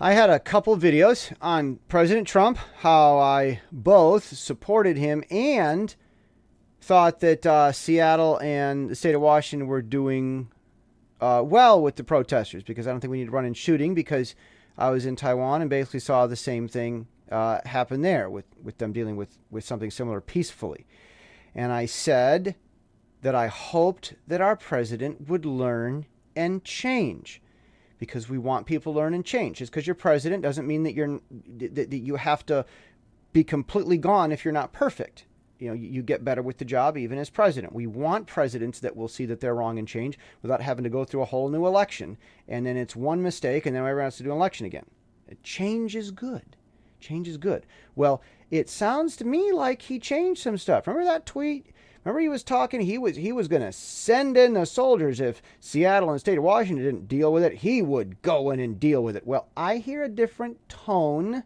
I had a couple videos on President Trump, how I both supported him and thought that uh, Seattle and the state of Washington were doing uh, well with the protesters because I don't think we need to run in shooting because I was in Taiwan and basically saw the same thing uh, happen there with, with them dealing with, with something similar peacefully. And I said that I hoped that our president would learn and change because we want people to learn and change. Just because you're president doesn't mean that you're that, you have to be completely gone if you're not perfect. You know, you, you get better with the job even as president. We want presidents that will see that they're wrong and change without having to go through a whole new election. And then it's one mistake and then everyone has to do an election again. Change is good. Change is good. Well, it sounds to me like he changed some stuff. Remember that tweet? Remember he was talking, he was he was going to send in the soldiers if Seattle and the state of Washington didn't deal with it. He would go in and deal with it. Well, I hear a different tone.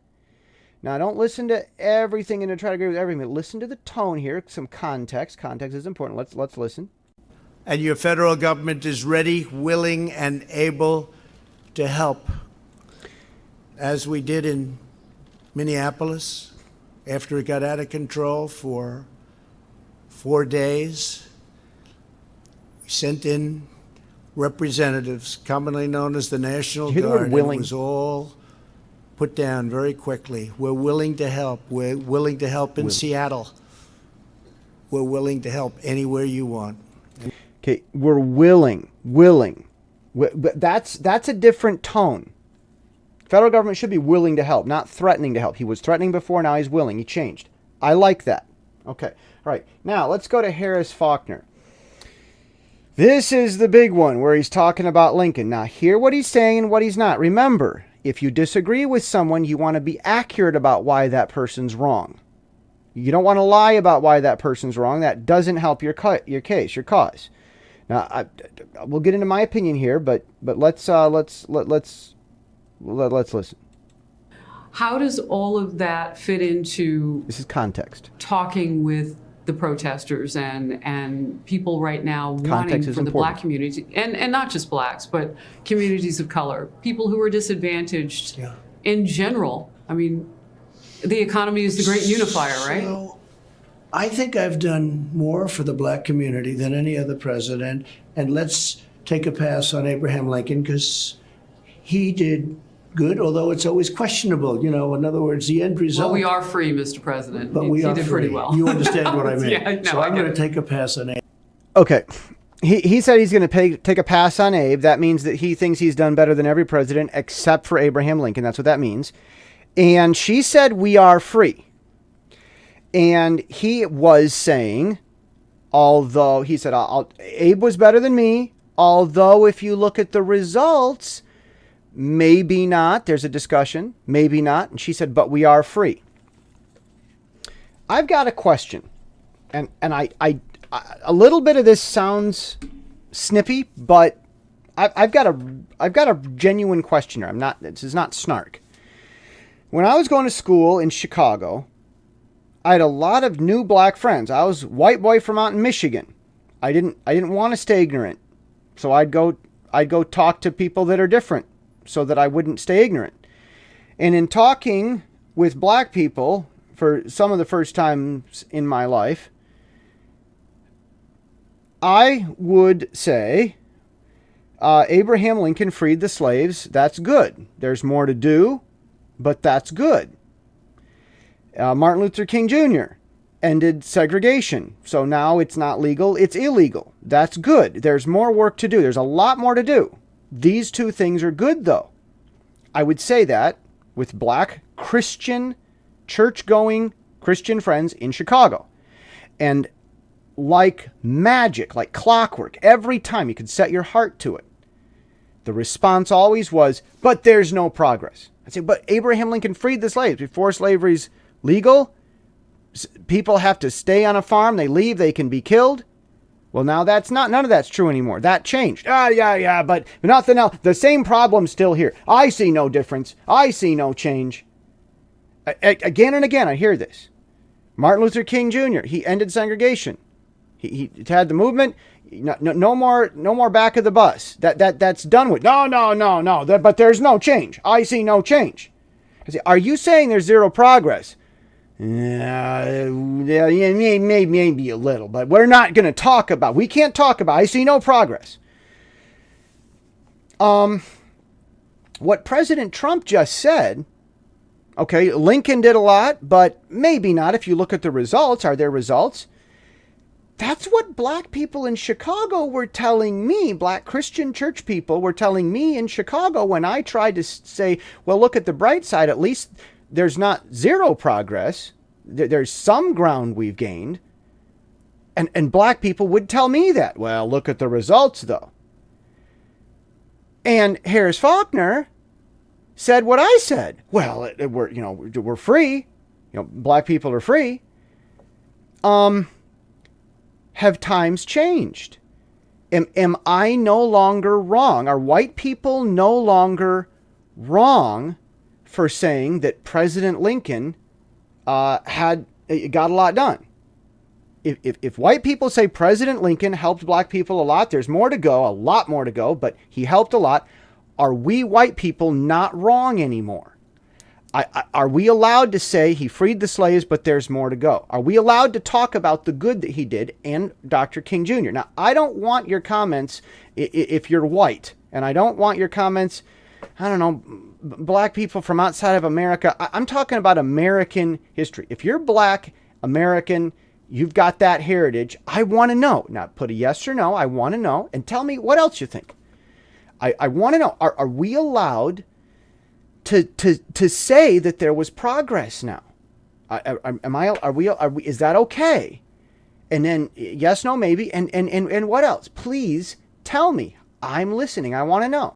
Now, don't listen to everything and to try to agree with everything. But Listen to the tone here, some context. Context is important. Let's let's listen. And your federal government is ready, willing, and able to help, as we did in Minneapolis after it got out of control for four days. We sent in representatives, commonly known as the National Guard. And it was all put down very quickly. We're willing to help. We're willing to help in Seattle. We're willing to help anywhere you want. Okay, we're willing, willing. But that's that's a different tone. Federal government should be willing to help, not threatening to help. He was threatening before, now he's willing. He changed. I like that. Okay. All right, now let's go to Harris Faulkner. This is the big one where he's talking about Lincoln. Now, hear what he's saying and what he's not. Remember, if you disagree with someone, you want to be accurate about why that person's wrong. You don't want to lie about why that person's wrong. That doesn't help your cut, your case, your cause. Now, I, we'll get into my opinion here, but but let's uh, let's let, let's let, let's listen. How does all of that fit into this is context talking with the protesters and and people right now Context wanting for the important. black community and and not just blacks but communities of color people who are disadvantaged yeah. in general i mean the economy is the great unifier right so, i think i've done more for the black community than any other president and let's take a pass on abraham lincoln because he did good, although it's always questionable. You know, in other words, the end result. Well, we are free, Mr. President. But we he are did free. pretty well. You understand what I mean? yeah, no, so I'm going to take a pass on Abe. Okay. He, he said he's going to take a pass on Abe. That means that he thinks he's done better than every president except for Abraham Lincoln. That's what that means. And she said, We are free. And he was saying, although he said, Abe was better than me, although if you look at the results, Maybe not. There's a discussion. Maybe not. And she said, but we are free. I've got a question. And, and I, I, I a little bit of this sounds snippy, but I've, I've got a, I've got a genuine question here. I'm not, this is not snark. When I was going to school in Chicago, I had a lot of new black friends. I was white boy from out in Michigan. I didn't, I didn't want to stay ignorant. So I'd go, I'd go talk to people that are different so that I wouldn't stay ignorant. And in talking with black people for some of the first times in my life, I would say uh, Abraham Lincoln freed the slaves. That's good. There's more to do, but that's good. Uh, Martin Luther King Jr. ended segregation. So now it's not legal, it's illegal. That's good. There's more work to do. There's a lot more to do. These two things are good, though. I would say that with black Christian, church going Christian friends in Chicago. And like magic, like clockwork, every time you could set your heart to it, the response always was, but there's no progress. I say, but Abraham Lincoln freed the slaves before slavery's legal. People have to stay on a farm. They leave, they can be killed. Well, now that's not, none of that's true anymore. That changed. Ah, yeah, yeah, but nothing else. The same problem's still here. I see no difference. I see no change. A- again and again, I hear this. Martin Luther King Jr., he ended segregation. He, he had the movement. No, no, no, more, no more back of the bus. That that that's done with. No, no, no, no. That, but there's no change. I see no change. I say, are you saying there's zero progress? Yeah, yeah, maybe, maybe a little, but we're not going to talk about. We can't talk about. I see no progress. Um, what President Trump just said. Okay, Lincoln did a lot, but maybe not if you look at the results. Are there results? That's what black people in Chicago were telling me, black Christian church people were telling me in Chicago when I tried to say, well, look at the bright side. At least there's not zero progress. There's some ground we've gained. And, and black people would tell me that. Well, look at the results, though. And Harris Faulkner said what I said. Well, it, it, we're, you know, we're free. You know, black people are free. Um, have times changed? Am, am I no longer wrong? Are white people no longer wrong for saying that President Lincoln uh, had uh, got a lot done? If, if, if white people say President Lincoln helped black people a lot, there's more to go, a lot more to go, but he helped a lot. Are we white people not wrong anymore? I, I, are we allowed to say he freed the slaves, but there's more to go? Are we allowed to talk about the good that he did and Dr. King Jr.? Now, I don't want your comments if you're white, and I don't want your comments, I don't know, black people from outside of America. I'm talking about American history. If you're black, American, you've got that heritage, I want to know. Now, put a yes or no. I want to know. And tell me what else you think. I, I want to know are, are we allowed to to to say that there was progress now. am I? Are we? Are we? Is that okay? And then yes, no, maybe. And and and and what else? Please tell me. I'm listening. I want to know.